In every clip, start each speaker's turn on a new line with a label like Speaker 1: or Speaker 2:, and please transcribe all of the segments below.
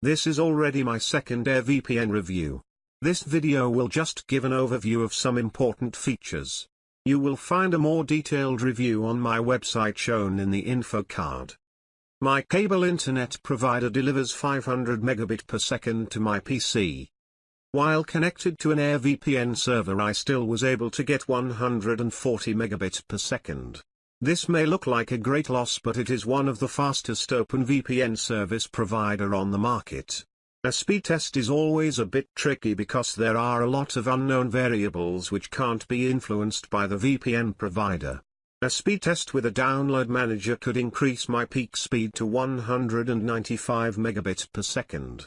Speaker 1: This is already my second AirVPN review. This video will just give an overview of some important features. You will find a more detailed review on my website shown in the info card. My cable internet provider delivers 500 megabit per second to my PC. While connected to an AirVPN server I still was able to get 140 megabit per second. This may look like a great loss but it is one of the fastest OpenVPN service provider on the market. A speed test is always a bit tricky because there are a lot of unknown variables which can't be influenced by the VPN provider. A speed test with a download manager could increase my peak speed to 195 megabit per second.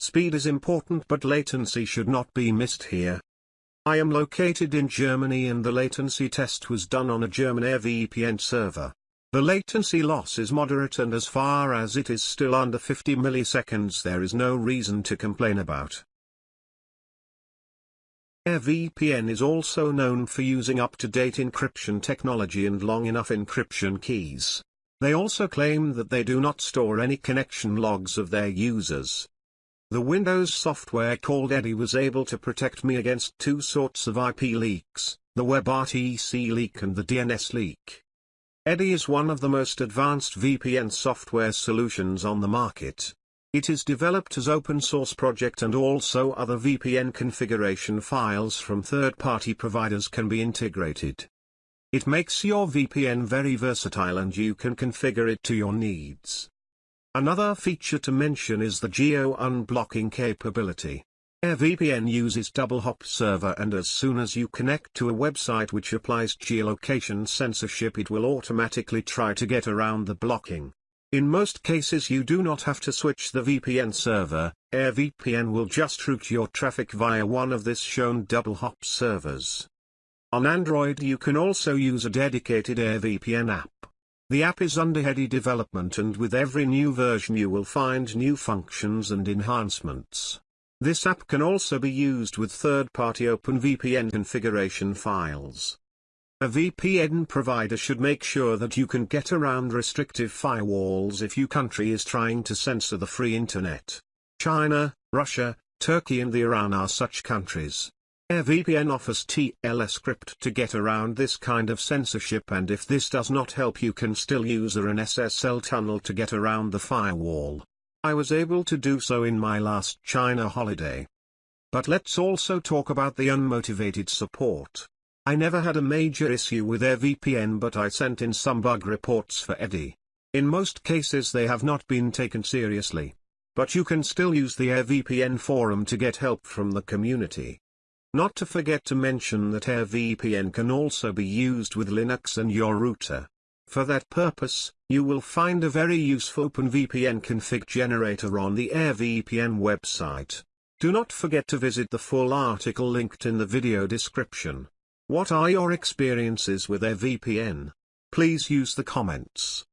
Speaker 1: Speed is important but latency should not be missed here. I am located in Germany and the latency test was done on a German AirVPN server. The latency loss is moderate and as far as it is still under 50 milliseconds there is no reason to complain about. AirVPN is also known for using up-to-date encryption technology and long enough encryption keys. They also claim that they do not store any connection logs of their users. The Windows software called Eddie was able to protect me against two sorts of IP leaks, the WebRTC leak and the DNS leak. Eddie is one of the most advanced VPN software solutions on the market. It is developed as open source project and also other VPN configuration files from third-party providers can be integrated. It makes your VPN very versatile and you can configure it to your needs. Another feature to mention is the geo-unblocking capability. AirVPN uses double hop server and as soon as you connect to a website which applies geolocation censorship it will automatically try to get around the blocking. In most cases you do not have to switch the VPN server, AirVPN will just route your traffic via one of this shown double hop servers. On Android you can also use a dedicated AirVPN app. The app is under heady development and with every new version you will find new functions and enhancements. This app can also be used with third-party OpenVPN configuration files. A VPN provider should make sure that you can get around restrictive firewalls if your country is trying to censor the free internet. China, Russia, Turkey and the Iran are such countries. AirVPN offers TLS crypt to get around this kind of censorship and if this does not help you can still use an SSL tunnel to get around the firewall. I was able to do so in my last China holiday. But let's also talk about the unmotivated support. I never had a major issue with AirVPN but I sent in some bug reports for Eddie. In most cases they have not been taken seriously. But you can still use the AirVPN forum to get help from the community. Not to forget to mention that AirVPN can also be used with Linux and your router. For that purpose, you will find a very useful OpenVPN config generator on the AirVPN website. Do not forget to visit the full article linked in the video description. What are your experiences with AirVPN? Please use the comments.